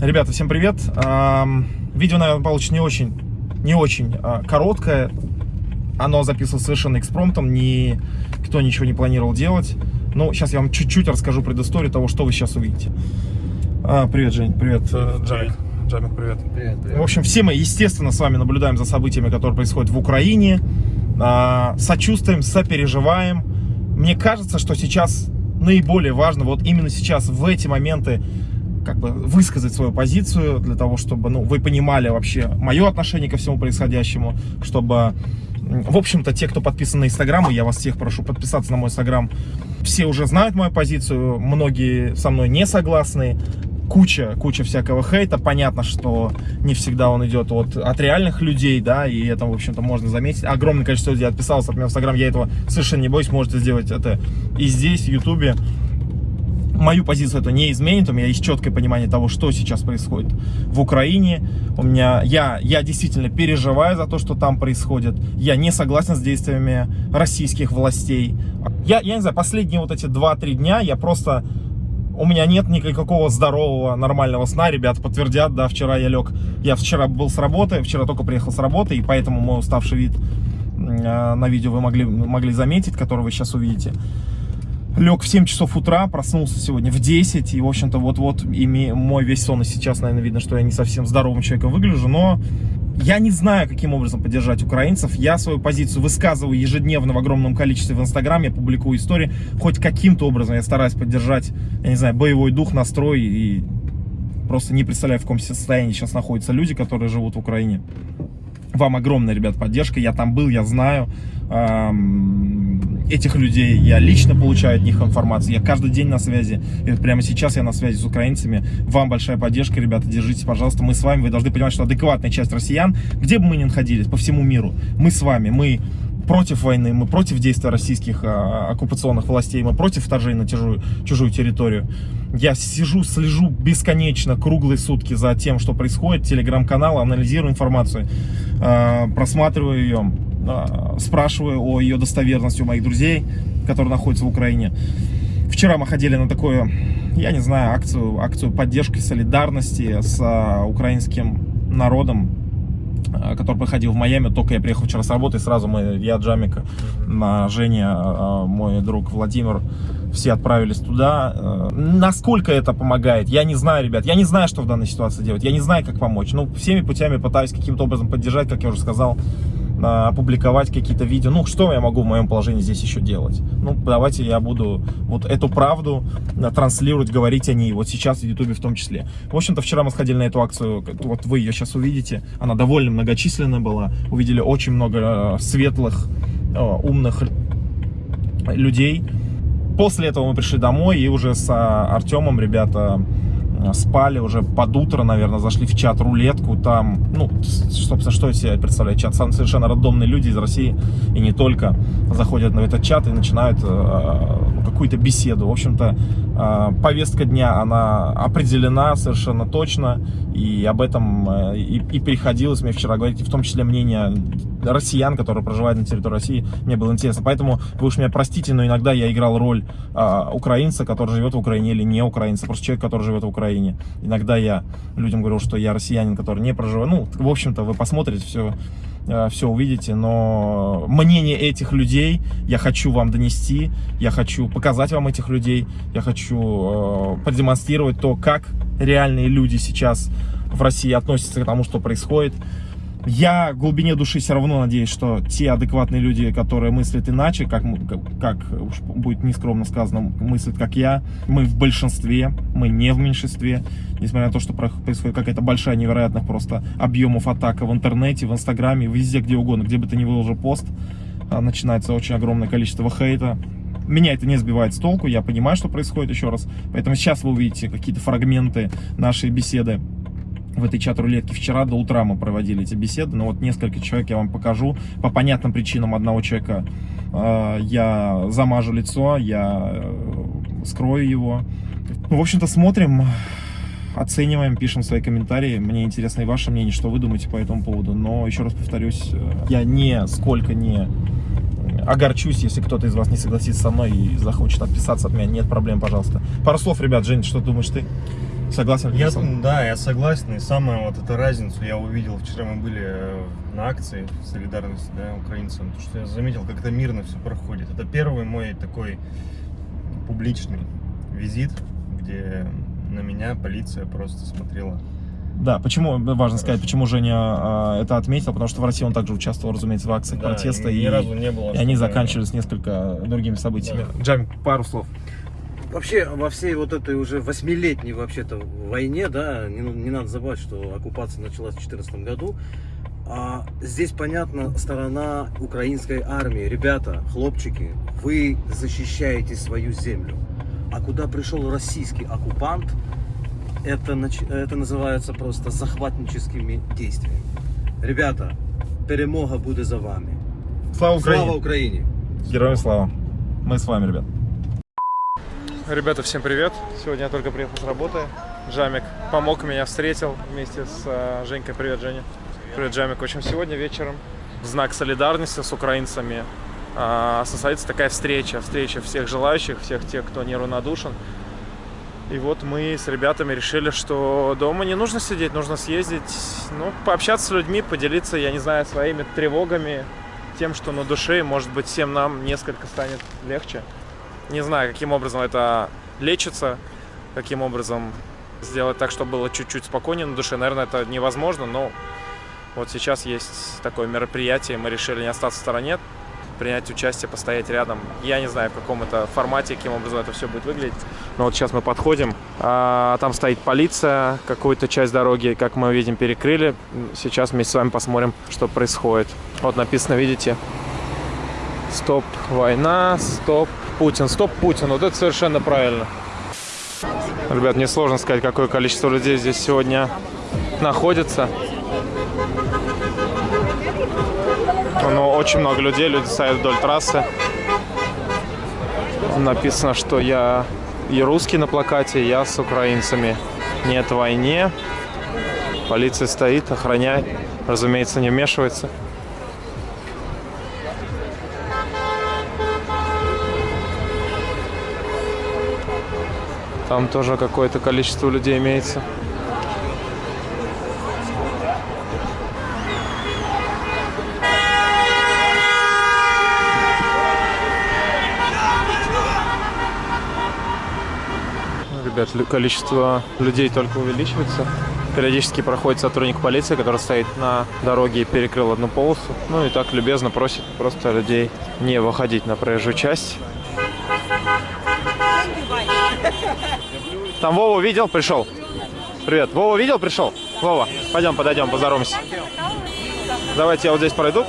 Ребята, всем привет. Видео, наверное, получится не очень, не очень а, короткое. Оно записывалось совершенно экспромтом, никто ничего не планировал делать. Но сейчас я вам чуть-чуть расскажу предысторию того, что вы сейчас увидите. А, привет, Жень, привет, э, Джамик. Джамик, привет. Привет, привет. В общем, все мы, естественно, с вами наблюдаем за событиями, которые происходят в Украине. А, сочувствуем, сопереживаем. Мне кажется, что сейчас наиболее важно, вот именно сейчас, в эти моменты, как бы высказать свою позицию, для того, чтобы ну, вы понимали вообще мое отношение ко всему происходящему, чтобы, в общем-то, те, кто подписан на Инстаграм, я вас всех прошу подписаться на мой Инстаграм, все уже знают мою позицию, многие со мной не согласны, куча, куча всякого хейта. Понятно, что не всегда он идет от, от реальных людей, да, и это, в общем-то, можно заметить. Огромное количество людей отписалось от меня в Инстаграм, я этого совершенно не боюсь, можете сделать это и здесь, в Ютубе мою позицию это не изменит, у меня есть четкое понимание того, что сейчас происходит в Украине. У меня, я, я действительно переживаю за то, что там происходит. Я не согласен с действиями российских властей. Я, я не знаю, последние вот эти 2-3 дня я просто... У меня нет никакого здорового, нормального сна, ребят подтвердят, да, вчера я лег, я вчера был с работы, вчера только приехал с работы, и поэтому мой уставший вид э, на видео вы могли, могли заметить, который вы сейчас увидите лег в 7 часов утра, проснулся сегодня в 10, и, в общем-то, вот-вот мой весь сон, и сейчас, наверное, видно, что я не совсем здоровым человеком выгляжу, но я не знаю, каким образом поддержать украинцев. Я свою позицию высказываю ежедневно в огромном количестве в Инстаграме, публикую истории. Хоть каким-то образом я стараюсь поддержать, я не знаю, боевой дух, настрой и просто не представляю, в каком состоянии сейчас находятся люди, которые живут в Украине. Вам огромная, ребят, поддержка. Я там был, я знаю этих людей. Я лично получаю от них информацию. Я каждый день на связи. И прямо сейчас я на связи с украинцами. Вам большая поддержка, ребята. Держитесь, пожалуйста. Мы с вами. Вы должны понимать, что адекватная часть россиян, где бы мы ни находились, по всему миру, мы с вами. Мы против войны, мы против действия российских а, оккупационных властей, мы против вторжения на чужую, чужую территорию. Я сижу, слежу бесконечно, круглые сутки за тем, что происходит, телеграм-канал, анализирую информацию, а, просматриваю ее, спрашиваю о ее достоверности у моих друзей, которые находятся в Украине. Вчера мы ходили на такую, я не знаю, акцию, акцию поддержки, солидарности с а, украинским народом, а, который проходил в Майами, только я приехал вчера с работы, сразу мы, я, Джамик, на Женя, мой друг Владимир, все отправились туда. Насколько это помогает, я не знаю, ребят, я не знаю, что в данной ситуации делать, я не знаю, как помочь. Ну, всеми путями пытаюсь каким-то образом поддержать, как я уже сказал, опубликовать какие-то видео. Ну, что я могу в моем положении здесь еще делать? Ну, давайте я буду вот эту правду э, транслировать, говорить о ней, вот сейчас в Ютубе в том числе. В общем-то, вчера мы сходили на эту акцию, вот вы ее сейчас увидите, она довольно многочисленная была, увидели очень много э, светлых, умных людей. После этого мы пришли домой и уже с Артемом, ребята, спали уже под утро, наверное, зашли в чат рулетку, там, ну, собственно, что из себя представляет чат, сам совершенно рандомные люди из России, и не только, заходят на этот чат и начинают э, ну, какую-то беседу. В общем-то, э, повестка дня, она определена совершенно точно, и об этом э, и, и приходилось мне вчера говорить, и в том числе мнение россиян, которые проживают на территории России, мне было интересно. Поэтому вы уж меня простите, но иногда я играл роль украинца, который живет в Украине, или не украинца, просто человек, который живет в Украине. Иногда я людям говорю, что я россиянин, который не проживает. Ну, в общем-то, вы посмотрите все а, все увидите, но мнение этих людей я хочу вам донести, я хочу показать вам этих людей, я хочу э, продемонстрировать то, как реальные люди сейчас в России относятся к тому, что происходит. Я в глубине души все равно надеюсь, что те адекватные люди, которые мыслят иначе, как, как уж будет нескромно сказано, мыслят как я, мы в большинстве, мы не в меньшинстве, несмотря на то, что происходит какая-то большая невероятных просто объемов атака в интернете, в инстаграме, везде, где угодно, где бы ты ни выложил пост, а, начинается очень огромное количество хейта, меня это не сбивает с толку, я понимаю, что происходит еще раз. Поэтому сейчас вы увидите какие-то фрагменты нашей беседы в этой чат-рулетке. Вчера до утра мы проводили эти беседы, но вот несколько человек я вам покажу. По понятным причинам одного человека э, я замажу лицо, я э, скрою его. Ну, в общем-то, смотрим, оцениваем, пишем свои комментарии. Мне интересно и ваше мнение, что вы думаете по этому поводу. Но, еще раз повторюсь, э, я не сколько не огорчусь, если кто-то из вас не согласится со мной и захочет отписаться от меня. Нет проблем, пожалуйста. Пару слов, ребят. Жень, что думаешь ты? Согласен? Я, да, я согласен. И самую вот эту разницу я увидел. Вчера мы были э, на акции солидарности да, украинцам. То, что я заметил, как это мирно все проходит. Это первый мой такой публичный визит, где на меня полиция просто смотрела. Да, почему, важно сказать, почему Женя а, это отметил, потому что в России он также участвовал, разумеется, в акциях Да, протеста, и, было. и они заканчивались несколько другими событиями. Джамик, пару слов. Вообще, во всей вот этой уже восьмилетней вообще-то войне, да, не, ну- не надо забывать, что оккупация началась в 2014 году, а здесь понятна сторона украинской армии. Ребята, хлопчики, вы защищаете свою землю. А куда пришел российский оккупант, это, это называется просто захватническими действиями. Ребята, перемога будет за вами. Слава Украине! Слава Украине! Героям слава! Мы с вами, ребят. Ребята, всем привет! Сегодня я только приехал с работы. Джамик помог меня, встретил вместе с э, Женькой. Привет, Женя. Привет, Джамик. В общем, сегодня вечером в знак солидарности с украинцами а, состоится такая встреча. Встреча всех желающих, всех тех, кто неравнодушен. И вот мы с ребятами решили, что дома не нужно сидеть, нужно съездить, ну, пообщаться с людьми, поделиться, я не знаю, своими тревогами, тем, что на душе, может быть, всем нам несколько станет легче. Не знаю, каким образом это лечится, каким образом сделать так, чтобы было чуть-чуть спокойнее на душе. Наверное, это невозможно, но вот сейчас есть такое мероприятие, мы решили не остаться в стороне, принять участие, постоять рядом. Я не знаю, в каком это формате, каким образом это все будет выглядеть. Но вот сейчас мы подходим, а, там стоит полиция, какую-то часть дороги, как мы видим, перекрыли. Сейчас вместе с вами посмотрим, что происходит. Вот написано, видите, Стоп война, стоп Путин, стоп Путин. Вот это совершенно правильно. Ребят, мне сложно сказать, какое количество людей здесь сегодня находится. Но очень много людей, люди стоят вдоль трассы. Написано, что я и русский на плакате, я с украинцами. Нет войне. Полиция стоит, охраняет. Разумеется, не вмешивается. Там тоже какое-то количество людей имеется. Ну, Ребят, количество людей только увеличивается. Периодически проходит сотрудник полиции, который стоит на дороге и перекрыл одну полосу. Ну и так любезно просит просто людей не выходить на проезжую часть. Там Вова видел, пришел. Привет. Вова видел, пришел? Вова, пойдем, подойдем, поздороваемся. Давайте я вот здесь пройду.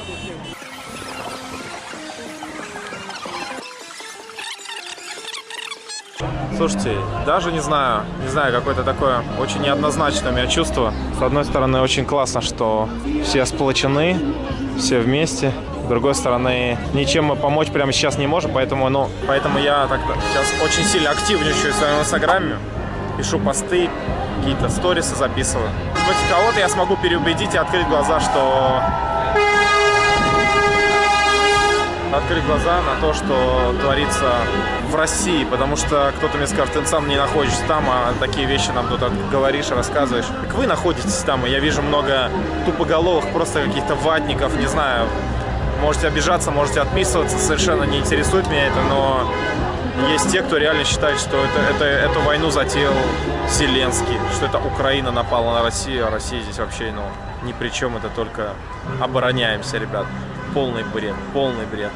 Слушайте, даже не знаю, не знаю, какое-то такое очень неоднозначное у меня чувство. С одной стороны, очень классно, что все сплочены, все вместе. С другой стороны, ничем мы помочь прямо сейчас не можем, поэтому, ну, поэтому я так сейчас очень сильно активничаю в своем инстаграме. Пишу посты, какие-то сторисы записываю. Может кого-то я смогу переубедить и открыть глаза, что открыть глаза на то, что творится в России, потому что кто-то мне скажет, ты сам не находишься там, а такие вещи нам тут говоришь, рассказываешь. Так вы находитесь там, и я вижу много тупоголовых, просто каких-то ватников, не знаю, можете обижаться, можете отписываться, совершенно не интересует меня это, но есть те, кто реально считает, что это, это, эту войну затеял Зеленский, что это Украина напала на Россию, а Россия здесь вообще, ну, ни при чем, это только обороняемся, ребят. Полный бред, полный бред.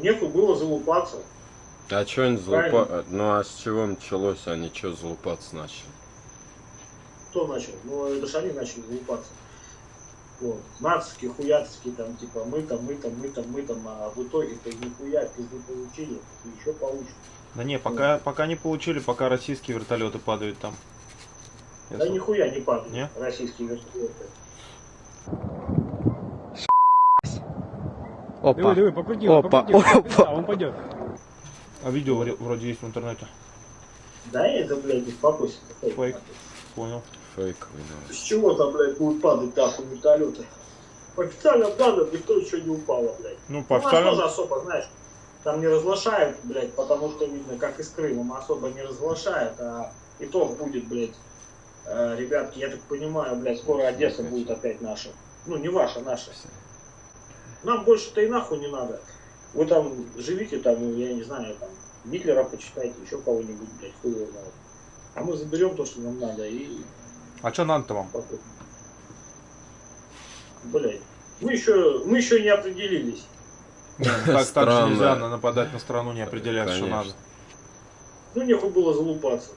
Нету было залупаться. А что они Правильно. залупа... Ну а с чего началось? Они что залупаться начали? Кто начал? Ну, это же они начали залупаться. Вот. Нацики, хуяцки, там, типа, мы там, мы там, мы там, мы там, а в итоге-то нихуя пизды получили, и еще получат. Да не, пока, пока не получили, пока российские вертолеты падают там. Я Да слышал. нихуя не падают Не? российские вертолеты. Опа. Диви, покрути, Опа, покрути, покрути, опа. да, он пойдет. А видео вроде есть в интернете. Да это, блядь, успокойся. Фейк. Понял. Фейковый новость. С чего там, блядь, будут падать нахуй вертолеты? По официальным данным никто еще не упало, блядь. Ну, У по нас официальным... тоже особо, знаешь, там не разглашают, блядь, потому что видно, как из Крыма, особо не разглашают, а итог будет, блядь, э, ребятки, я так понимаю, блядь, скоро Одесса будет опять наша. Ну, не ваша, наша. Нам больше-то и нахуй не надо. Вы там живите, там, ну, я не знаю, там, Гитлера почитайте, еще кого-нибудь, блядь, хуй его знает. А мы заберем то, что нам надо, и А что надо-то вам? Блядь. Мы еще, мы еще не определились. Так, так же Странно. нельзя на- нападать на страну, не определять, что надо. Ну, нехуй было залупаться.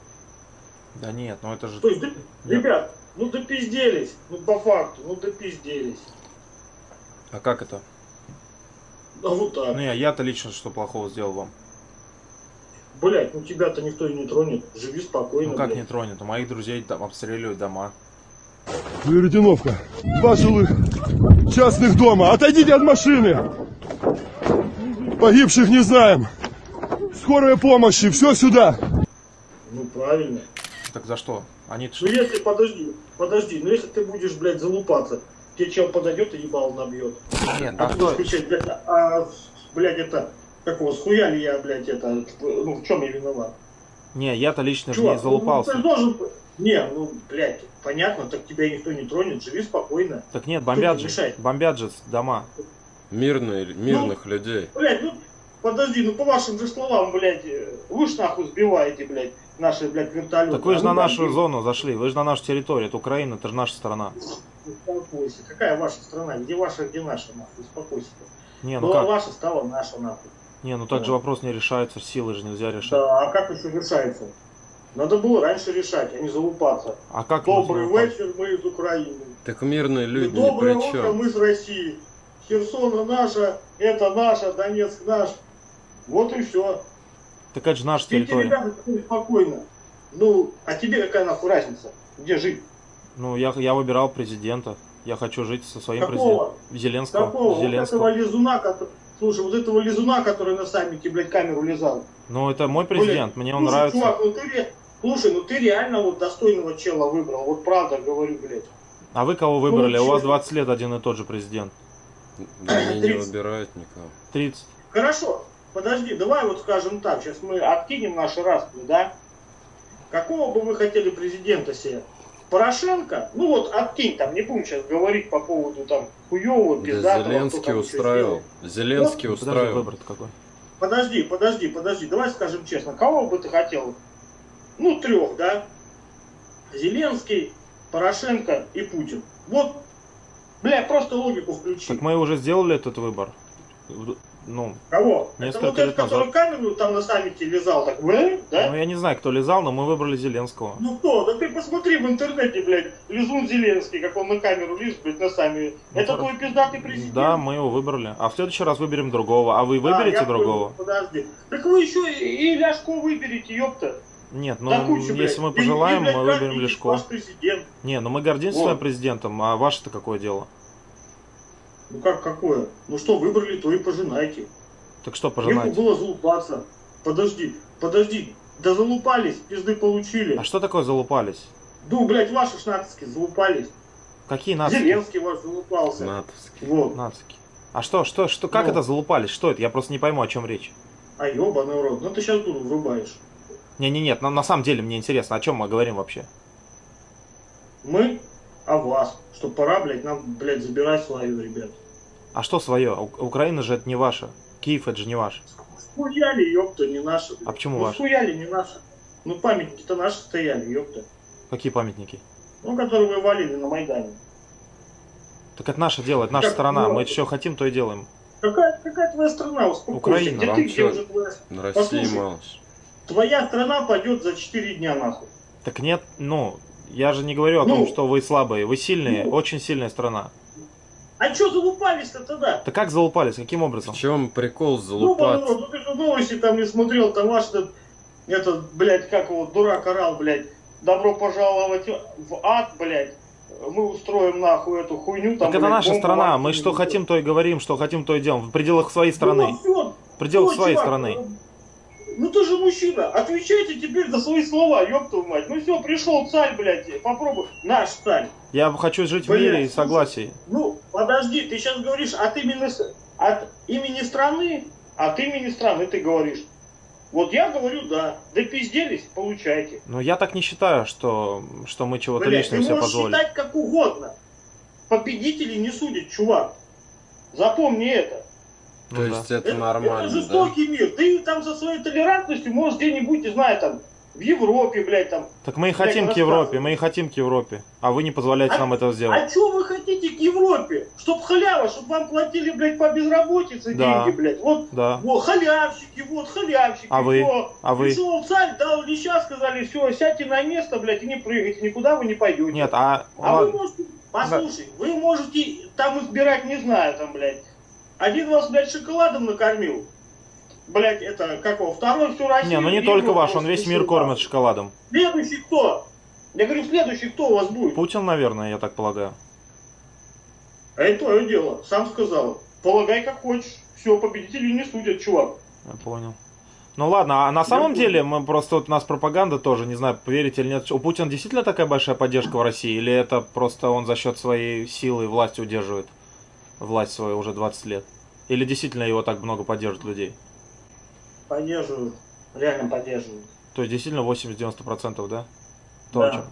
Да нет, ну это же... То есть, да- ребят, ну допизделись, ну по факту, ну допизделись. А как это? А вот так. Ну я, я-то лично что плохого сделал вам? Блять, ну тебя-то никто и не тронет. Живи спокойно, Ну как блядь. не тронет? У моих друзей там обстреливают дома. Веретеновка. Два жилых частных дома. Отойдите от машины. Погибших не знаем. Скорая помощи. Все сюда. Ну правильно. Так за что? Они Ну если, подожди, подожди, ну если ты будешь, блядь, залупаться, тебе чел подойдет и ебал набьет. Нет, А а ты кричать, блядь, а, блядь, это, как его, схуяли я, блядь, это, ну в чем я виноват? Не, я-то лично же не Чувак, ну, залупался. ты должен... Не, ну, блядь, понятно, так тебя никто не тронет, живи спокойно. Так нет, бомбят же, бомбят же дома. Мирные, мирных людей. Блядь, ну, подожди, ну по вашим же словам, блядь, э, вы ж нахуй сбиваете, блядь, наши, блядь, вертолеты. Так вы же А на ну, нашу блядь, зону зашли, вы же на нашу территорию, это Украина, это же наша страна. Успокойся. Какая ваша страна? Где ваша, где наша, нахуй? Успокойся. Не, ну Была как? ваша, стала наша, нахуй. Не, ну так же вопрос не решается, силой же нельзя решать. Да, а как еще решается? Надо было раньше решать, а не залупаться. А как Добрый вечер, мы из Украины. Так мирные И люди ни Доброе при утро, мы с России. Херсона наша, это наша, Донецк наш. Вот и все. Так это же наша Спите, территория. ребята, теперь спокойно. Ну, а тебе какая нахуй разница? Где жить? Ну, я, я выбирал президента. Я хочу жить со своим президентом. Какого? Зеленского. Какого? Вот Зеленского. этого лизуна, который... Слушай, вот этого лизуна, который на саммите, блядь, камеру лизал. Ну, это мой президент, мне он Слушай, нравится. Чувак, ну ты, Слушай, ну ты реально вот достойного чела выбрал. Вот правда говорю, блядь. А вы кого выбрали? Ну, У вас чё? 20 лет один и тот же президент. Они не выбирают никого. 30. Хорошо, подожди, давай вот скажем так, сейчас мы откинем наши распри, да? Какого бы вы хотели президента себе? Порошенко? Ну вот откинь там, не будем сейчас говорить по поводу там хуевого, Да пиздатого. кто Зеленский там устраивал. Зеленский Подожди, устраивал. выбор какой. Подожди, подожди, подожди, давай скажем честно, кого бы ты хотел? Ну, трех, да? Зеленский, Порошенко и Путин. Вот, бля, просто логику включи. Так мы уже сделали этот выбор. Ну, Кого? Несколько Это вот лет этот, который камеру там на саммите лизал, так, бля, да? ну, я не знаю, кто лизал, но мы выбрали Зеленского. Ну кто? Да ты посмотри в интернете, блядь, Лизун Зеленский, как он на камеру лез, блядь, на сами. Ну, Это пор- твой пиздатый президент? Да, мы его выбрали. А в следующий раз выберем другого. А вы А, выберете понял, другого? Подожди. Так вы еще и, и Ляшко выберете, ёпта. Нет, ну Да куча, если мы И- пожелаем, и, блядь, мы выберем президент. Не, ну мы гордимся Вот. своим президентом, а ваше-то какое дело? Ну как какое? Ну что, выбрали, то и пожинайте. Так что Нехуй пожинать? было залупаться. Подожди, подожди. Да залупались, пизды получили. А что такое залупались? Ну, блядь, ваши шнатовские залупались. Какие нации? Зеленский ваш залупался. Натовский. Вот. Нацики. А что, что, что, как Ну. это залупались? Что это? Я просто не пойму, о чем речь. А ёбаный рот. Ну ты сейчас дуну врубаешь. Не-не, нет, на, на самом деле мне интересно, о чем мы говорим вообще? Мы о вас. Что пора, блядь, нам, блядь, забирать свою, ребят. А что свое? У- Украина же это не ваша. Киев это же не ваш. Схуяли, ёпта, не наши. блядь. А почему ну, ваши? схуяли, не наши. Ну, памятники-то наши стояли, ёпта. Какие памятники? Ну, которые вы валили на Майдане. Так это наше дело, это наша Как страна. Мы что хотим, то и делаем. Какая, какая твоя страна? Успокойся. Украина, Где вам ты, где уже твоя... На России Послушай. Твоя страна пойдет за 4 дня, нахуй. Так нет, ну, я же не говорю о Ну. том, что вы слабые. Вы сильные, Ну. очень сильная страна. А чё залупались-то тогда? Так как залупались? Каким образом? В чем прикол Ну, залупаться? ну, ты же новости там не смотрел, там ваш этот, этот, блядь, как его, дурак орал, блядь, добро пожаловать в ад, блядь, мы устроим нахуй эту хуйню. Там, Так это блядь, наша бомбу страна. Мы что хотим, то и говорим, что хотим, то и делаем. В пределах своей Ну, страны. вот всё. В пределах Всё, своей чувак, страны. Ну ты же мужчина, отвечайте теперь за свои слова, ёб твою мать. Ну все, пришел царь, блядь, попробуй. Наш царь. Я хочу жить в Блядь, мире и согласии. Ну, подожди, ты сейчас говоришь от имени, от имени страны, от имени страны ты говоришь. Вот я говорю, да. Да пизделись, получайте. Но я так не считаю, что, что мы чего-то лишнего себе позволили. считать как угодно. Победителей не судят, чувак. Запомни это. То Ну да. есть это, Это, нормально, это да? жестокий мир. Ты там со своей толерантностью можешь где-нибудь, не знаю, там, в Европе, блядь, там. Так мы и Блядь, хотим к. Европе, мы и хотим к Европе. А вы не позволяете А- нам этого сделать. А что вы хотите к Европе? Чтоб халява, чтоб вам платили, блядь, по безработице Да. деньги, блядь. Вот, Да. вот, халявщики, вот, халявщики. А вы? всё. А вы? Пришел царь, дал леща, сказали, все, сядьте на место, блядь, и не прыгайте, никуда вы не пойдете. Нет, а... А вы ладно. можете, послушай, вы можете там избирать, не знаю, там, блядь, один вас, блядь, шоколадом накормил, блядь, это, как его, второй всю Россию. Не, ну не только ваш, он весь мир кормит шоколадом. Следующий кто? Я говорю, следующий кто у вас будет? Путин, наверное, я так полагаю. А это твое дело, сам сказал. Полагай как хочешь. Все, победители не судят, чувак. Я понял. Ну ладно, а на самом деле мы просто вот у нас пропаганда тоже, не знаю, поверите или нет. У Путина действительно такая большая поддержка в России, или это просто он за счет своей силы и власти удерживает власть свою уже 20 лет? Или действительно его так много поддерживают людей? Поддерживают. Реально поддерживают. То есть действительно 80-90%, да? Да. Точно.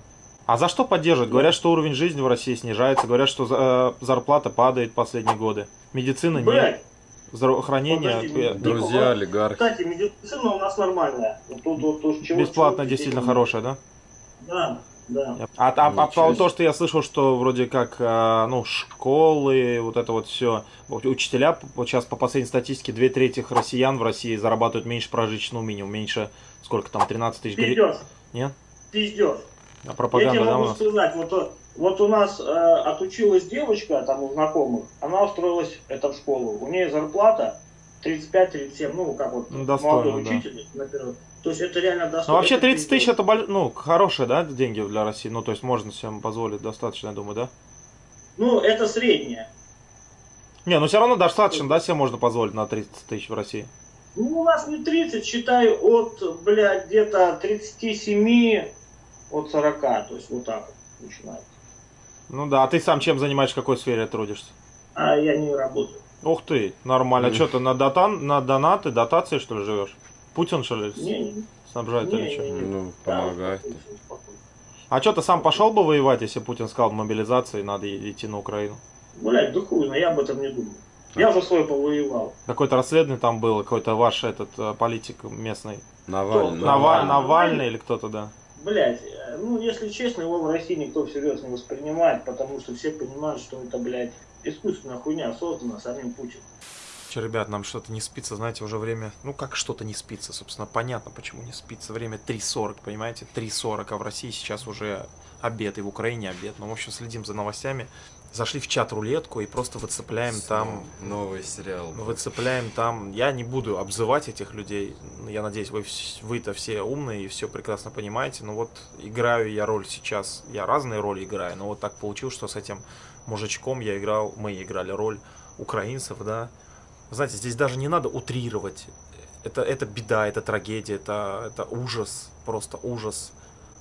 А за что поддерживают? Говорят, что уровень жизни в России снижается, говорят, что за- э, зарплата падает последние годы. Медицины нет, Блядь, здравоохранение Подожди, э, Друзья, олигархи. кстати, медицина у нас нормальная. Вот тут вот то, чего- бесплатно чего- действительно хорошая, да? Да, да. А, а- а Ничего то, что я слышал, что вроде как, э, ну, школы, вот это вот все, учителя, вот сейчас по последней статистике, две трети россиян в России зарабатывают меньше прожиточного минимума, меньше, сколько там, 13 тысяч гривен? Пиздешь. Нет? Пиздешь. А Я пропаганда, тебе да, у могу нас? сказать, вот, э, вот у нас э, отучилась девочка, там у знакомых, она устроилась это, в школу. У нее зарплата 35-37, ну, как вот Ну, достойно, молодой да. учитель, например. То есть это реально достойно. Ну, вообще это 30 тысяч это, боль- ну, хорошие, да, деньги для России? Ну, то есть можно себе позволить достаточно, я думаю, да? Ну, это среднее. Не, ну все равно достаточно, да, себе можно позволить на 30 тысяч в России? Ну, у нас не 30, считай, от, блядь, где-то 37, от 40, то есть вот так вот начинается. Ну да, а ты сам чем занимаешься, в какой сфере трудишься? А я не работаю. Ух ты, нормально. Мгм. Что ты на, дотан, на донаты, дотации, что ли, живешь? Путин, что ли, Не, снабжает не, или что? Ну, помогает. А что, ты сам пошел бы воевать, если Путин сказал мобилизации, надо идти на Украину? Блядь, да хуй, но я об этом не думаю. Я уже свой повоевал. Какое-то расследование там было, какой-то ваш этот э, политик местный. Навальный. Кто? Наваль- Навальный. Навальный или кто-то, да. Блять, ну, если честно, его в России никто всерьез не воспринимает, потому что все понимают, что это, блядь, искусственная хуйня создана самим Путиным. Че, ребят, нам что-то не спится, знаете, уже время... Ну, как что-то не спится, собственно, понятно, почему не спится. Время 3.40, понимаете? 3.40, а в России сейчас уже обед, и в Украине обед. Ну, в общем, следим за новостями. Зашли в чат-рулетку и просто выцепляем там... Новый сериал. Выцепляем там... Я не буду обзывать этих людей. Я надеюсь, вы, вы-то все умные и все прекрасно понимаете. Но вот играю я роль сейчас. Я разные роли играю, но вот так получилось, что с этим мужичком я играл... Мы играли роль украинцев, да. Знаете, здесь даже не надо утрировать. Это, это беда, это трагедия, это, это ужас, просто ужас,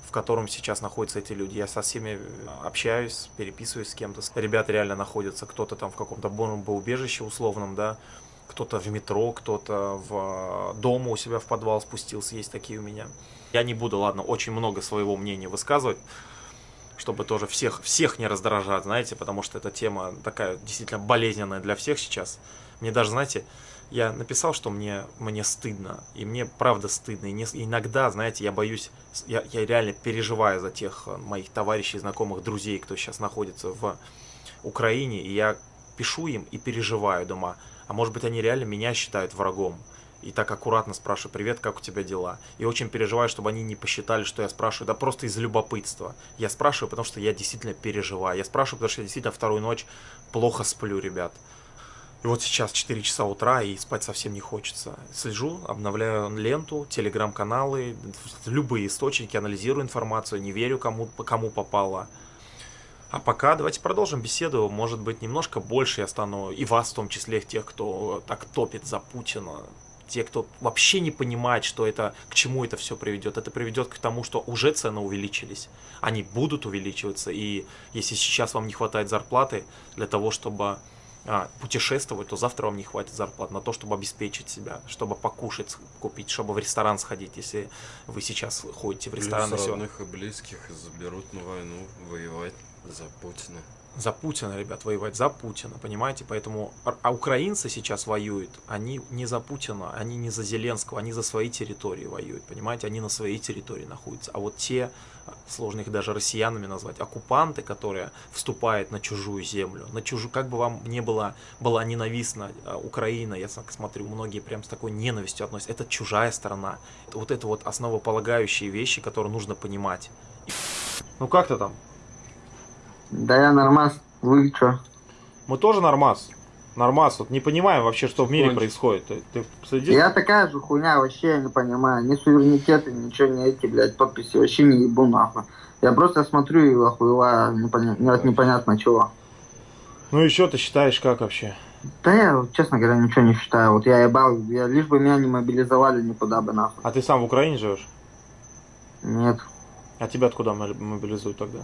в котором сейчас находятся эти люди. Я со всеми общаюсь, переписываюсь с кем-то. Ребята реально находятся, кто-то там в каком-то бомбоубежище условном, да, кто-то в метро, кто-то в э, дома у себя в подвал спустился, есть такие у меня. Я не буду, ладно, очень много своего мнения высказывать, чтобы тоже всех, всех не раздражать, знаете, потому что эта тема такая действительно болезненная для всех сейчас. Мне даже, знаете, я написал, что мне, мне стыдно, и мне правда стыдно. И не- иногда, знаете, я боюсь, я, я реально переживаю за тех э, моих товарищей, знакомых, друзей, кто сейчас находится в Украине, и я пишу им и переживаю дома. А может быть, они реально меня считают врагом. И так аккуратно спрашиваю, привет, как у тебя дела? И очень переживаю, чтобы они не посчитали, что я спрашиваю, да просто из любопытства. Я спрашиваю, потому что я действительно переживаю. Я спрашиваю, потому что я действительно вторую ночь плохо сплю, ребят. И вот сейчас 4 часа утра, и спать совсем не хочется. Слежу, обновляю ленту, телеграм-каналы, любые источники, анализирую информацию, не верю, кому, кому попало. А пока давайте продолжим беседу. Может быть, немножко больше я стану, и вас в том числе, тех, кто так топит за Путина, те, кто вообще не понимает, что это, к чему это все приведет. Это приведет к тому, что уже цены увеличились. Они будут увеличиваться. И если сейчас вам не хватает зарплаты для того, чтобы а, путешествовать, то завтра вам не хватит зарплат на то, чтобы обеспечить себя, чтобы покушать, купить, чтобы в ресторан сходить, если вы сейчас ходите в ресторан. Плюс родных и близких заберут на войну воевать за Путина. За Путина, ребят, воевать за Путина, понимаете? Поэтому а- а украинцы сейчас воюют, они не за Путина, они не за Зеленского, они за свои территории воюют, понимаете? Они на своей территории находятся. А вот те, а, сложно их даже россиянами назвать, оккупанты, которые вступают на чужую землю, на чужую, как бы вам не было, была ненавистна а, Украина, я смотрю, многие прям с такой ненавистью относятся, это чужая страна. Вот это вот основополагающие вещи, которые нужно понимать. Ну как ты там? Да я нормас. Вы чё? Мы тоже нормас. Нормас. Вот не понимаем вообще, что в мире Кончик. происходит. Ты, ты следишь? Я такая же хуйня, вообще я не понимаю. Ни суверенитеты, ничего не эти, блядь, подписи. Вообще не ебу нахуй. Я просто смотрю и охуеваю непоня... от непонятно чего. Ну и что ты считаешь, как вообще? Да я, честно говоря, ничего не считаю. Вот я ебал, я, лишь бы меня не мобилизовали никуда бы нахуй. А ты сам в Украине живешь? Нет. А тебя откуда мо- мобилизуют тогда?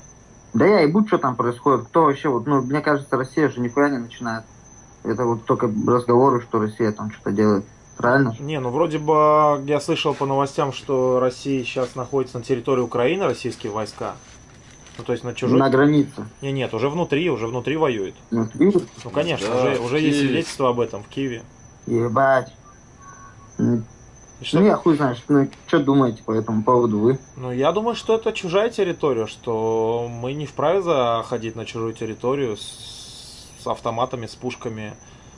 Да я ебу, что там происходит. Кто вообще, вот, ну, мне кажется, Россия же нихуя не начинает. Это вот только разговоры, что Россия там что-то делает. Правильно? Не, ну вроде бы я слышал по новостям, что Россия сейчас находится на территории Украины, российские войска. Ну то есть на чужой... На границе. Не, нет, уже внутри, уже внутри. Ну, видишь? Ну конечно, Да, уже, уже есть свидетельство об этом в Киеве. Ебать. Что- Ну, я хуй знаю, что, ну, что думаете по этому поводу вы? Ну, я думаю, что это чужая территория, что мы не вправе заходить на чужую территорию с, с автоматами, с пушками,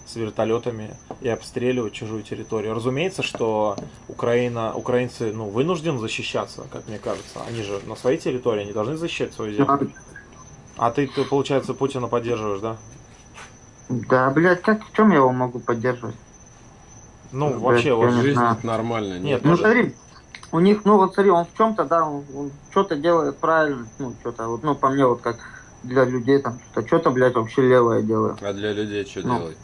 с вертолетами и обстреливать чужую территорию. Разумеется, что Украина, украинцы ну, вынуждены защищаться, как мне кажется. Они же на своей территории, они должны защищать свою землю. А ты, ты получается, Путина поддерживаешь, да? Да, блядь, как в чем я его могу поддерживать? Ну, Блядь, вообще, вот, Жизнь знаю. нормально. Нет, Ну смотри, у них, ну вот смотри, он в чем-то, да, он, что-то делает правильно, ну что-то, вот, ну по мне вот как для людей там что-то, что-то, блядь, вообще левое делает. А для людей что Ну. делать?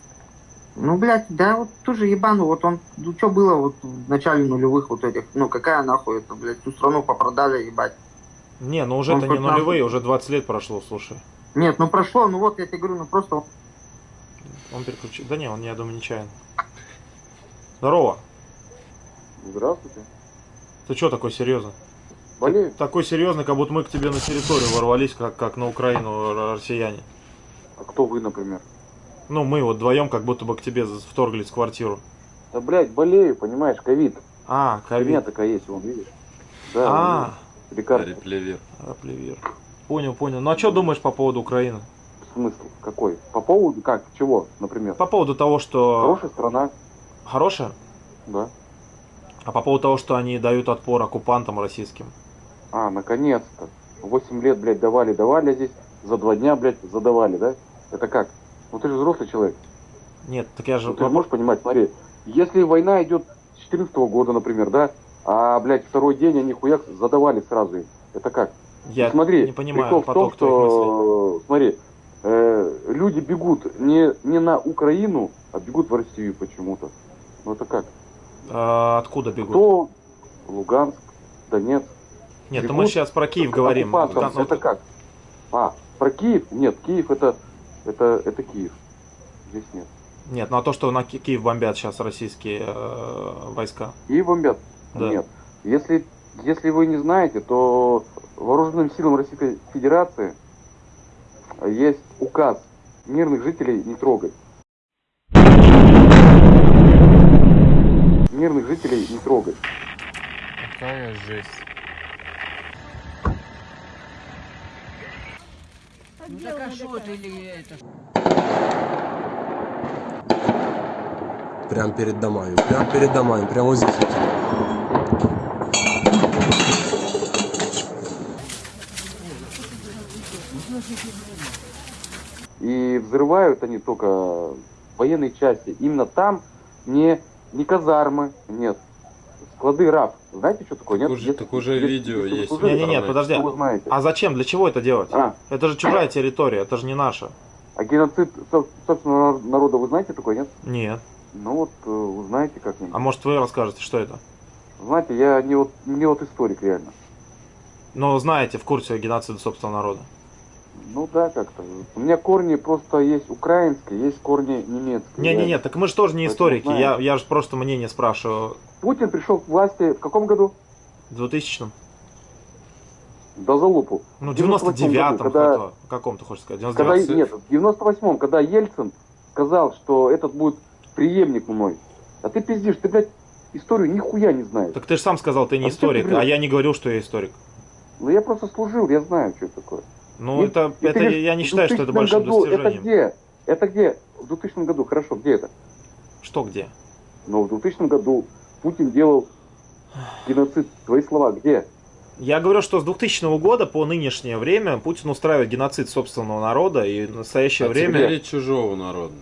Ну, блядь, да, вот тоже ебану, вот он, ну что было вот в начале нулевых вот этих, ну какая нахуй это, блядь, всю страну попродали, ебать. не, ну уже Он это не хоть нахуй- нулевые, уже 20 лет прошло, слушай. Нет, ну прошло, ну вот я тебе говорю, ну просто Он переключил. Да не, он, я думаю, нечаянно. Здорово. Здравствуйте. Ты что такой серьезный? Болею. Такой серьезный, как будто мы к тебе на территорию ворвались, как, как на Украину россияне. А кто вы, например? Ну, мы вот вдвоем как будто бы к тебе вторглись в квартиру. Да, блядь, болею, понимаешь, ковид. А, У меня ковид. такая есть, вон, видишь? Да, А, лекарство. Реплевер. Аплевир. Понял, понял. Ну а что думаешь по поводу Украины? Смысл какой? По поводу, как, чего, например? По поводу того, что... Хорошая страна, Хорошая? да. А по поводу того, что они дают отпор оккупантам российским? А, наконец-то. Восемь лет, блядь, давали, давали, здесь за два дня, блядь, задавали, да? Это как? Ну ты же взрослый человек. Нет, так я же... Ну, ты же можешь понимать, смотри, если война идет с 14 года, например, да, а, блядь, второй день они хуяк задавали сразу им. Это как? Я Ну, смотри, не понимаю прикол в том, поток что, смотри, э, люди бегут не, не на Украину, а бегут в Россию почему-то. Ну это как? А, откуда бегут? Кто? Луганск, Донецк. Нет, ну бегут мы сейчас про Киев говорим. оккупантам. Кон- Это как? А, про Киев? Нет, Киев это, это, это Киев. Здесь нет. Нет, ну а то, что на Ки- Киев бомбят сейчас российские э, войска. Киев бомбят? Да. Нет. Если, если вы не знаете, то вооруженным силам Российской Федерации есть указ мирных жителей не трогать. Мирных жителей не трогать. Какая жесть. Прям перед домами. Прям перед домами. Прям вот здесь. И взрывают они только военные части. Именно там не, не казармы, нет. Склады РАФ. Знаете, что такое? Нет? Так уже- Если- так уже если- видео если есть. служили, Не-не-не, интернете. подожди. то вы знаете. А зачем? Для чего это делать? А, Это же чужая территория, это же не наша. а геноцид соб- собственного народа вы знаете такой, нет? Нет. Ну вот, э, узнаете как-нибудь. А может вы расскажете, что это? Знаете, я не вот, не вот историк реально. Но знаете, в курсе геноцида собственного народа. Ну да, как-то. У меня корни просто есть украинские, есть корни немецкие. Не-не-не, так мы же тоже не историки. Я, я же просто мнение спрашиваю. Путин пришел к власти в каком году? В 2000 До залупу. Ну, в В 98 99-м, году, когда- когда... каком ты хочешь сказать? Когда, 99 нет, в 98-м, когда Ельцин сказал, что этот будет преемник мной. А ты пиздишь, ты, блядь, историю нихуя не знаешь. Так ты же сам сказал, ты не А ты историк, врешь? а я не говорил, что я историк. Ну я просто служил, я знаю, что это такое. Ну, И- это, это говоришь, я не считаю, что это 2000 большим году, Это где? Это где? В 2000 году, хорошо, где это? Что где? Но в 2000 году Путин делал геноцид. Твои слова, где? Я говорю, что с 2000 года по нынешнее время Путин устраивает геноцид собственного народа, и в настоящее а время... чужого народа.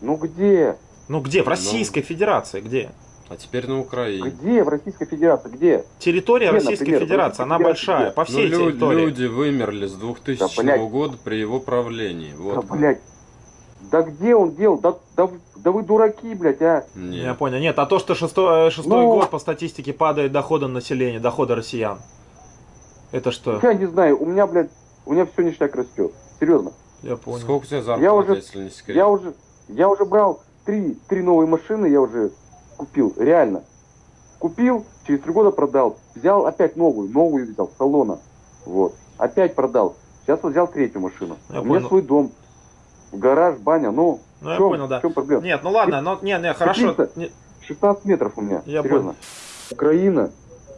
Ну где? Ну где? В Ну. Российской Федерации, где? А теперь на Украине. Где в Российской Федерации? Где? Территория Где, Российской например, Федерации, она большая, где? по всей ну, лю- территории. люди вымерли с 2000 Да, блядь. года при его правлении. Да, Вот. блядь. Да где он делал? Да, да, да вы дураки, блядь, а? Нет. Я понял. Нет, а то, что шестой, э, шестой Ну. год по статистике падает доходы населения, доходы россиян. Это что? Я не знаю, у меня, блядь, у меня все ништяк растет. Серьезно. Я понял. Сколько у тебя зарплата, Я уже- если не секрет? Я уже, я уже брал три, три новые машины, я уже купил, реально. Купил, через три года продал. Взял опять новую, новую взял, с салона. Вот. Опять продал. Сейчас вот взял третью машину. Я У меня понял. свой дом. Гараж, баня, ну, Ну, я чем, понял, да. в чем проблема? Нет, ну ладно, ну, не, не, хорошо. Какие-то- Не- 16 метров у меня, Я серьезно. Украина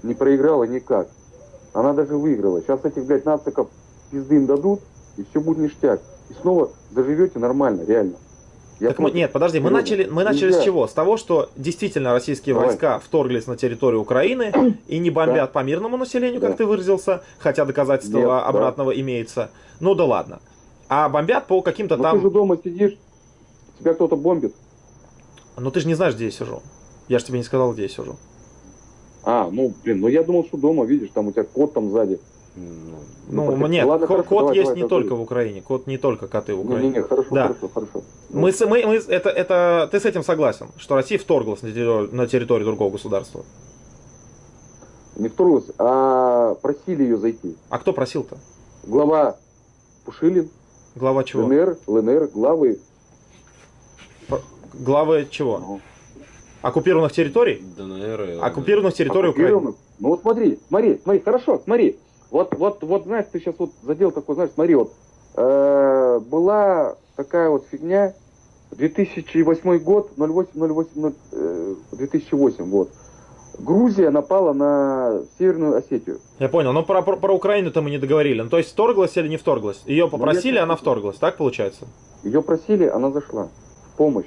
не проиграла никак. Она даже выиграла. Сейчас этих, блядь, нациков пизды им дадут, и все будет ништяк. И снова заживете нормально, реально. Я Так мы, против. нет, подожди, мы начали, мы начали с чего? С того, что действительно российские Давай. войска вторглись на территорию Украины и не бомбят Да. по мирному населению, как Да. ты выразился, хотя доказательства Нет, да. обратного имеется. Ну да ладно. А бомбят по каким-то Ну там... ты же дома сидишь, тебя кто-то бомбит. Ну ты же не знаешь, где я сижу. Я же тебе не сказал, где я сижу. А, ну, блин, ну я думал, что дома, видишь, там у тебя кот там сзади. Ну, Ну, Ну, нет, ладно, ко- хорошо, кот давай, есть давай, не давай. только в Украине. Кот не только коты в Украине. Не-не-не, хорошо, Да. хорошо, хорошо. Мы, с- мы, мы, это, это, ты с этим согласен, что Россия вторглась на территорию, на территорию другого государства. Не вторглась, а просили ее зайти. А кто просил-то? Глава Пушилин, Глава чего? ЛНР, ЛНР, главы. Главы чего? ну, Оккупированных территорий? ДНР. и- Оккупированных территорий Украины. оккупированных. Ну вот смотри, смотри, смотри, хорошо, смотри. Вот, вот, вот, знаешь, ты сейчас вот задел такой, знаешь, смотри, вот. э, была такая вот фигня, 2008 год, 08, 08, э, 2008, вот. Грузия напала на Северную Осетию. Я понял, но про, про, про Украину-то мы не договорили. Ну, то есть вторглась или не вторглась? Ее попросили, я- она вторглась, так получается? Ее просили, она зашла. В помощь.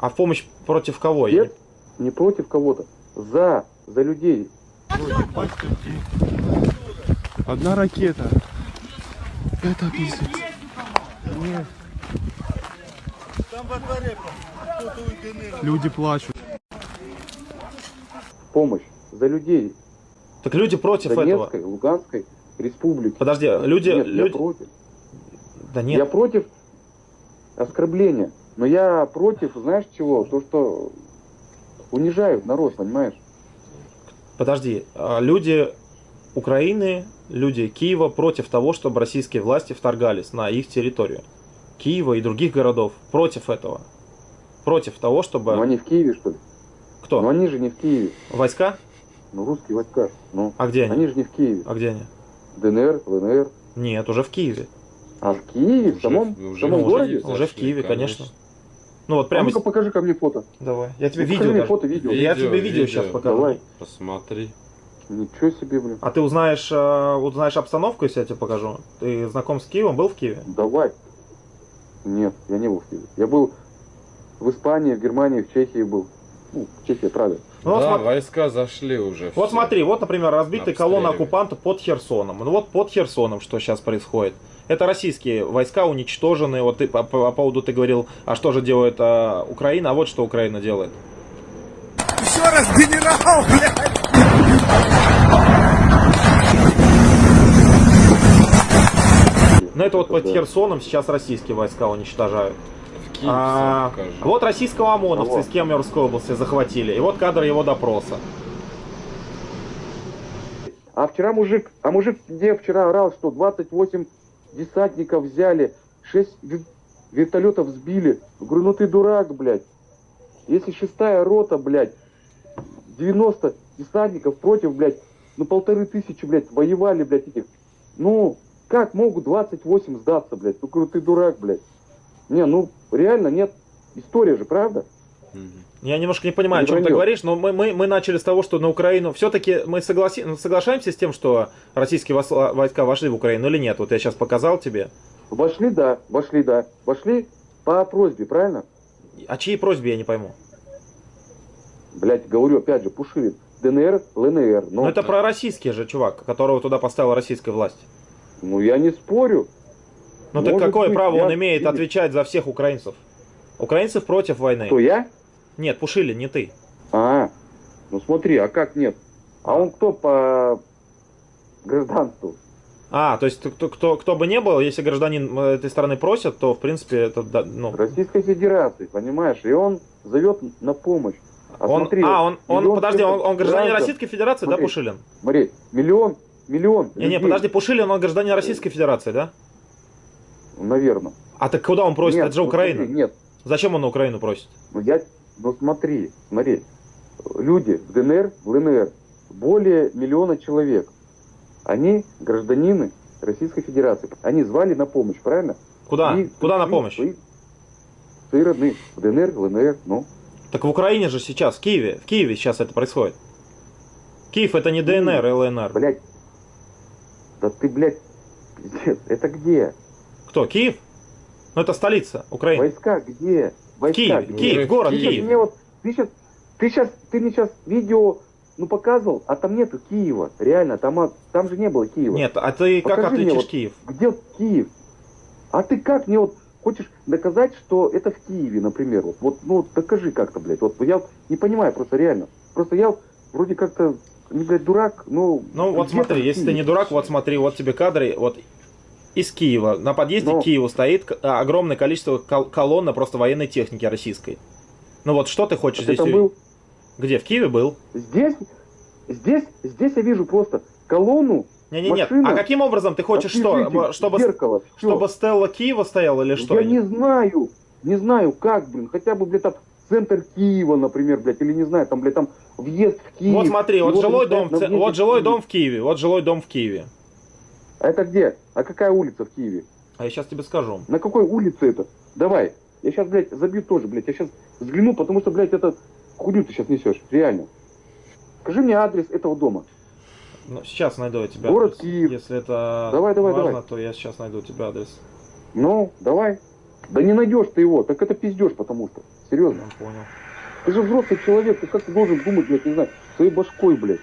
А в помощь против кого? Нет, не против кого-то. За, за людей. Одна ракета. Это пиздец. Люди плачут. Помощь. За людей. Так люди против этого. Донецкой, Луганской республики. Подожди, люди... Нет, люди... я против. Да нет, Я против оскорбления. Но я против, знаешь чего? То, что унижают народ, понимаешь? подожди. А, Люди Украины, люди Киева против того, чтобы российские власти вторгались на их территорию. Киева и других городов против этого. Против того, чтобы... Но они в Киеве, что ли? Кто? Но они же не в Киеве. Войска? Ну, русские войска. Ну, А где они? они же не в Киеве. А где они? ДНР, ЛНР. Нет, уже в Киеве. А в Киеве, в Уже- самом, уже в самом в городе? Уже в Киеве, конечно. конечно. Ну вот А прямо... ну-ка покажи ко мне фото. Давай. Я тебе Ну, покажи видео мне даже. фото, видео. Я Видео, тебе видео видео. сейчас покажу. Давай. Посмотри. Ничего себе, блин. А ты узнаешь, э, узнаешь обстановку, если я тебе покажу? Ты знаком с Киевом? Был в Киеве? Давай. Нет, я не был в Киеве. Я был в Испании, в Германии, в Чехии был. Ну, в Чехии, Прага. Ну, вот, да, смо- войска зашли уже. вот все. смотри, вот, например, разбитая колонна оккупантов под Херсоном. Ну вот под Херсоном что сейчас происходит. Это российские войска уничтожены. Вот ты по, по поводу ты говорил, а что же делает а, Украина? А вот что Украина делает. Еще раз генерал, блядь! Но это вот под да. Херсоном сейчас российские войска уничтожают. Киев А, вот российского ОМОНовца Кого? из Кемеровской области захватили. И вот кадр его допроса. А вчера мужик, а мужик где вчера орал, что 28 десантников взяли, 6 вертолетов сбили. Говорю, ну ты дурак, блядь. Если шестая рота, блядь, 90 десантников против, блядь, ну полторы тысячи, блядь, воевали, блядь, этих. Ну, как могут 28 сдаться, блядь? Ну, ты дурак, блядь. Не, ну, реально нет. История же, правда? Я немножко не понимаю, о Не чем ты говоришь, но мы, мы, мы начали с того, что на Украину... Все-таки мы согласи... ну, соглашаемся с тем, что российские вос- войска вошли в Украину или нет? Вот я сейчас показал тебе. Вошли, да, вошли, да. Вошли по просьбе, правильно? О чьей просьбе, я не пойму. Блядь, говорю, опять же, Пушилин. ДНР, ЛНР. Ну, Ну, это про российский же чувак, которого туда поставила российская власть. Ну я не спорю. Ну так какое быть, право он я- имеет отвечать за всех украинцев? Украинцев против войны. Кто, я? Нет, Пушилин, не ты. А, ну смотри, а как нет? А он кто по гражданству? А, то есть кто, кто, кто бы не был, если гражданин э, этой страны просит, то в принципе это да, ну. Российской Федерации, понимаешь? И он зовет на помощь. А Он, смотри, а, он, он, подожди, он, он гражданин граждан- Российской Федерации, да, Смотри. Пушилин? Смотри, миллион, миллион. Не, не, подожди, Пушилин, он гражданин Российской Федерации, да? Наверное. А так куда он просит? Нет, это же ну Украина. смотри, нет, Зачем он на Украину просит? ну я, ну смотри, смотри. Люди в ДНР, в ЛНР, более миллиона человек. Они гражданины Российской Федерации. Они звали на помощь, правильно? Куда? И Куда на помощь? Свои, свои родные. В ДНР, в ЛНР, ну. Так в Украине же сейчас, в Киеве, в Киеве сейчас это происходит. Киев это не ДНР, и ЛНР. Блять. Да ты, блядь, пиздец. Это где? Кто? Киев? Ну это столица Украины. Войска где? Войска Киев, где? Киев, город Ты Киев. мне вот, ты сейчас, ты сейчас, ты мне сейчас видео, ну показывал, а там нету Киева, реально, там, а- там же не было Киева. Нет, а ты как Покажи мне отличишь вот- Киев? Где Киев? А ты как мне вот хочешь доказать, что это в Киеве, например? Вот, вот ну докажи как-то, блядь. Вот я не понимаю просто реально. Просто я вроде как-то, не, блядь, дурак, но... Ну вот где там смотри, если ты не дурак, вот смотри, вот тебе кадры, вот из Киева. На подъезде Ну. к Киеву стоит а, огромное количество кол- колонн просто военной техники российской. Ну вот что ты хочешь ты здесь увидеть? был? Где? В Киеве был? Здесь, здесь, здесь я вижу просто колонну, Не-не-не. Машина, А каким образом ты хочешь что? Чтобы, зеркало, всё. чтобы Стелла Киева стояла или что? Я не знаю, не знаю как, блин, хотя бы, блядь, там центр Киева, например, блядь, или не знаю, там, блядь, там въезд в Киев. Вот смотри, вот жилой дом, на в ц- въезде вот жилой дом в Киеве, вот жилой дом в Киеве. А это где? А какая улица в Киеве? А я сейчас тебе скажу. На какой улице это? Давай. Я сейчас, блядь, забью тоже, блядь. Я сейчас взгляну, потому что, блядь, это хуйню ты сейчас несешь. Реально. Скажи мне адрес этого дома. Ну, сейчас найду я тебе Город адрес. Киев. Если это Давай, давай, важно, давай. то я сейчас найду тебе адрес. Ну, давай. Да не найдешь ты его. Так это пиздешь, потому что. Серьезно. Я понял. Ты же взрослый человек. Ты как ты должен думать, блядь, не знаю, своей башкой, блядь.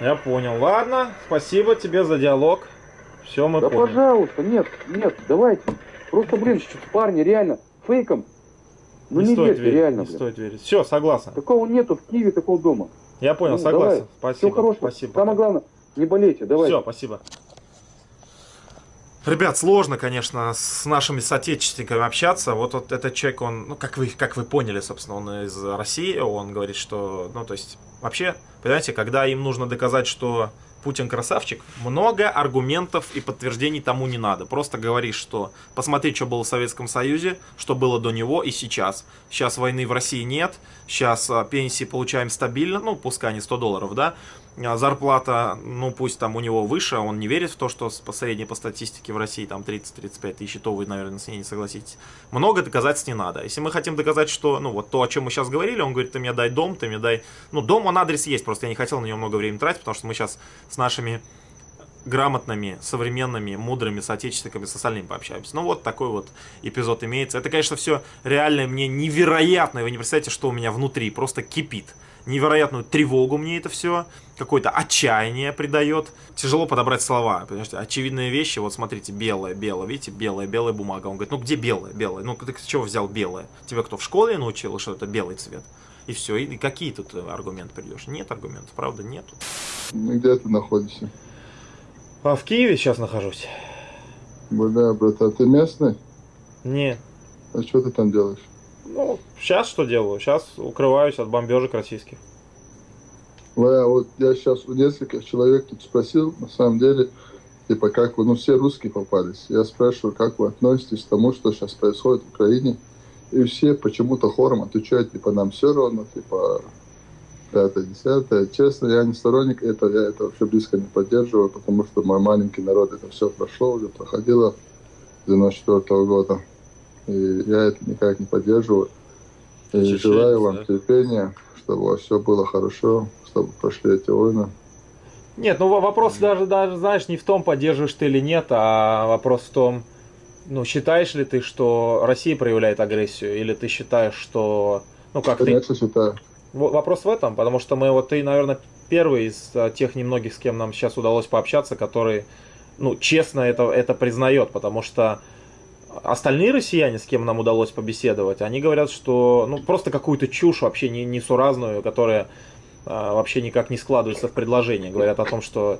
Я понял. Ладно, спасибо тебе за диалог. Все, мы да поняли. пожалуйста, нет, нет, давайте. Просто, блин, парни, реально, фейком. Ну не, не, стоит верьте, верить, реально, не блин. стоит верить. Все, согласен. Такого нету в Киеве, такого дома. Я понял, Ну, согласен. давай. Спасибо. Всего хорошего. Спасибо. Самое главное, не болейте, давай. Все, спасибо. Ребят, сложно, конечно, с нашими соотечественниками общаться. Вот, вот этот человек, он, ну, как вы, как вы поняли, собственно, он из России, он говорит, что, ну, то есть, вообще, понимаете, когда им нужно доказать, что Путин красавчик, много аргументов и подтверждений тому не надо. Просто говоришь, что посмотри, что было в Советском Союзе, что было до него и сейчас. Сейчас войны в России нет, сейчас а, пенсии получаем стабильно, ну, пускай не 100 долларов, да, зарплата, ну пусть там у него выше, он не верит в то, что по средней по статистике в России там 30-35 тысяч, то вы, наверное, с ней не согласитесь. Много доказательств не надо. Если мы хотим доказать, что, ну вот то, о чем мы сейчас говорили, он говорит, ты мне дай дом, ты мне дай... Ну, дом, он адрес есть, просто я не хотел на него много времени тратить, потому что мы сейчас с нашими грамотными, современными, мудрыми соотечественниками с пообщаемся. Ну вот такой вот эпизод имеется. Это, конечно, все реально мне невероятно. Вы не представляете, что у меня внутри просто кипит. Невероятную тревогу мне это все, какое-то отчаяние придает. Тяжело подобрать слова, понимаете? Очевидные вещи, вот смотрите, белое, белое, видите, белая, белая бумага. Он говорит, ну где белая, белая? Ну ты с чего взял белое? Тебя кто в школе научил, что это белый цвет? И все, и, какие тут э, аргументы придешь? Нет аргументов, правда, нету. Ну, где ты находишься? А в Киеве сейчас нахожусь? Бля, брат, а ты местный? Не, А что ты там делаешь? Ну, сейчас что делаю? Сейчас укрываюсь от бомбежек российских. Я, вот я сейчас у нескольких человек тут спросил, на самом деле, типа, как вы, ну, все русские попались. Я спрашиваю, как вы относитесь к тому, что сейчас происходит в Украине. И все почему-то хором отвечают, типа, нам все равно, типа, пятое, десятое. Честно, я не сторонник этого, я это вообще близко не поддерживаю, потому что мой маленький народ это все прошло, уже проходило с 94 -го года. И я это никак не поддерживаю. И Чеченец, желаю вам да? терпения, чтобы у вас все было хорошо, чтобы прошли эти войны. Нет, ну во- вопрос даже, даже, знаешь, не в том, поддерживаешь ты или нет, а вопрос в том, ну, считаешь ли ты, что Россия проявляет агрессию, или ты считаешь, что, ну, как ты... Конечно, считаю. В- Вопрос в этом, потому что мы, вот ты, наверное, первый из а, тех немногих, с кем нам сейчас удалось пообщаться, который, ну, честно это, это признает, потому что остальные россияне, с кем нам удалось побеседовать, они говорят, что, ну, просто какую-то чушь вообще не, несуразную, которая а, вообще никак не складывается в предложение. Говорят о том, что,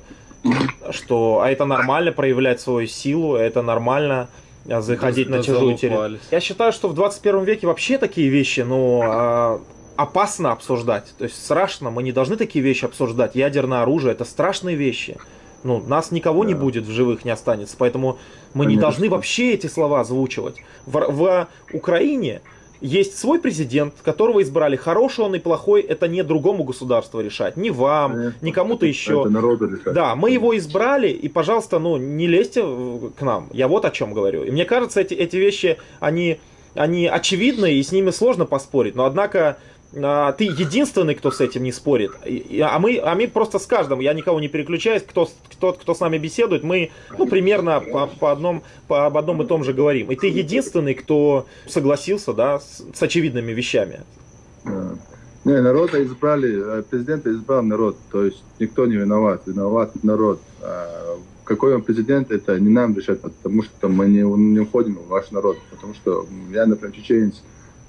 что а это нормально проявлять свою силу, это нормально а, заходить Да- на чужую территорию. Я считаю, что в 21 веке вообще такие вещи, ну, а, опасно обсуждать. То есть страшно, мы не должны такие вещи обсуждать. Ядерное оружие это страшные вещи. Ну, нас никого не Да. будет в живых, не останется. Поэтому мы не Конечно. должны вообще эти слова озвучивать. В, в Украине есть свой президент, которого избрали. Хороший он и плохой, это не другому государству решать. Не вам, Конечно. не кому-то еще. Это народу решать. Да, мы его избрали, и, пожалуйста, ну, не лезьте к нам. Я вот о чем говорю. И мне кажется, эти, эти вещи, они, они очевидны, и с ними сложно поспорить. Но, однако, ты единственный, кто с этим не спорит. А мы, а мы просто с каждым, я никого не переключаюсь, кто, кто, кто с нами беседует, мы, ну, примерно по, по, одном, по об одном и том же говорим. И ты единственный, кто согласился, да, с, с очевидными вещами. Не, народа избрали, э, президента избрал народ, то есть никто не виноват, виноват народ. А Какой он президент, это не нам решать, потому что мы не, не уходим в ваш народ, потому что я, например, чеченец,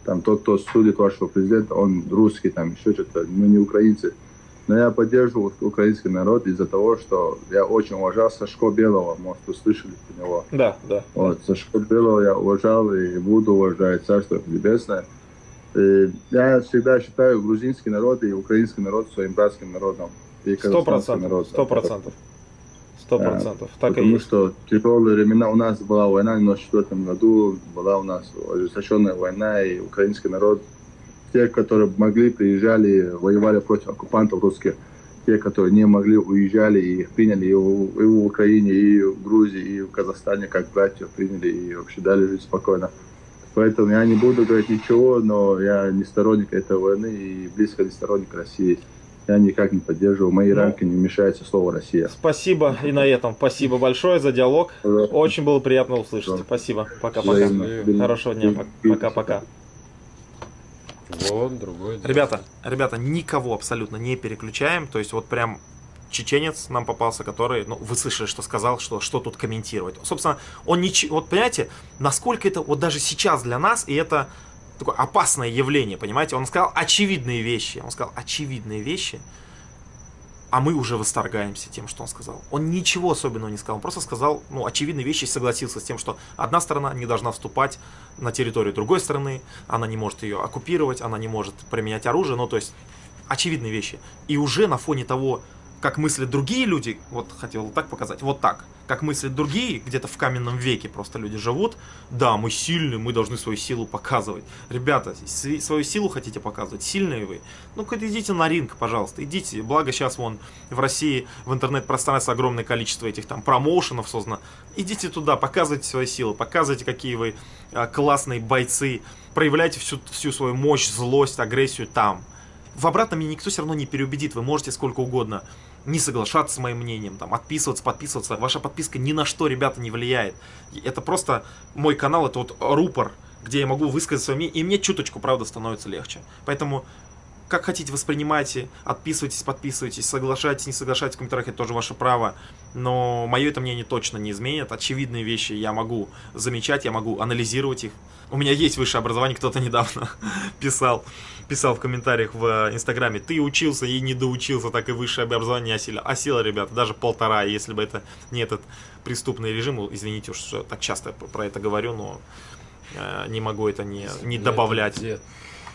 там тот, кто судит вашего президента, он русский, там еще что-то, мы не украинцы. Но я поддерживаю украинский народ из-за того, что я очень уважал Сашко Белого, может, вы слышали про него. Да, да. Вот, Сашко Белого я уважал и буду уважать, Царство Небесное. И я всегда считаю грузинский народ и украинский народ своим братским народом. Сто процентов. Сто процентов. Сто процентов. Так и Потому есть. что тяжелые времена, у нас была война в 94 году, была у нас ожесточенная война, и украинский народ, те, которые могли, приезжали, воевали против оккупантов русских, те, которые не могли, уезжали, и их приняли и в, и в Украине, и в Грузии, и в Казахстане, как братьев приняли, и вообще дали жить спокойно. Поэтому я не буду говорить ничего, но я не сторонник этой войны и близко не сторонник России. Я никак не поддерживаю. Мои Ну. рамки не вмешается слово «Россия». Спасибо и на этом. Спасибо большое за диалог. Очень было приятно услышать. Да. Спасибо. Пока-пока. Хорошего дня. Пока-пока. Вот, другой. день. Ребята, ребята, никого абсолютно не переключаем. То есть вот прям чеченец нам попался, который, ну, вы слышали, что сказал, что, что тут комментировать. Собственно, он ничего, вот понимаете, насколько это вот даже сейчас для нас, и это такое опасное явление, понимаете? Он сказал очевидные вещи, он сказал очевидные вещи, а мы уже восторгаемся тем, что он сказал. Он ничего особенного не сказал, он просто сказал, ну, очевидные вещи и согласился с тем, что одна сторона не должна вступать на территорию другой страны, она не может ее оккупировать, она не может применять оружие, ну, то есть очевидные вещи. И уже на фоне того, как мыслят другие люди, вот хотел так показать, вот так, как мыслят другие, где-то в каменном веке просто люди живут, да, мы сильные, мы должны свою силу показывать. Ребята, свою силу хотите показывать, сильные вы? Ну-ка идите на ринг, пожалуйста, идите. Благо сейчас вон в России в интернет-пространстве огромное количество этих там промоушенов создано. Идите туда, показывайте свою силу, показывайте, какие вы а, классные бойцы, проявляйте всю, всю свою мощь, злость, агрессию там. В обратном меня никто все равно не переубедит, вы можете сколько угодно не соглашаться с моим мнением, там, отписываться, подписываться. Ваша подписка ни на что, ребята, не влияет. Это просто мой канал, это вот рупор, где я могу высказать свое мнение, и мне чуточку, правда, становится легче. Поэтому, как хотите, воспринимайте, отписывайтесь, подписывайтесь, соглашайтесь, не соглашайтесь в комментариях, это тоже ваше право. Но мое это мнение точно не изменит. Очевидные вещи я могу замечать, я могу анализировать их. У меня есть высшее образование, кто-то недавно писал, писал в комментариях в э, Инстаграме, ты учился и не доучился, так и высшее образование не осилил. Осило, ребята, даже полтора, если бы это не этот преступный режим, извините уж, что так часто про это говорю, но э, не могу это не, не добавлять.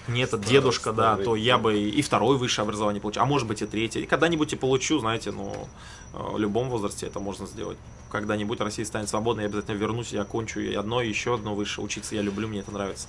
Не этот дедушка, да, то я бы и второе высшее образование получил, а может быть и третье. И когда-нибудь и получу, знаете, ну, э, в любом возрасте это можно сделать. Когда-нибудь Россия станет свободной, я обязательно вернусь, я окончу и одно, и еще одно высшее учиться я люблю, мне это нравится.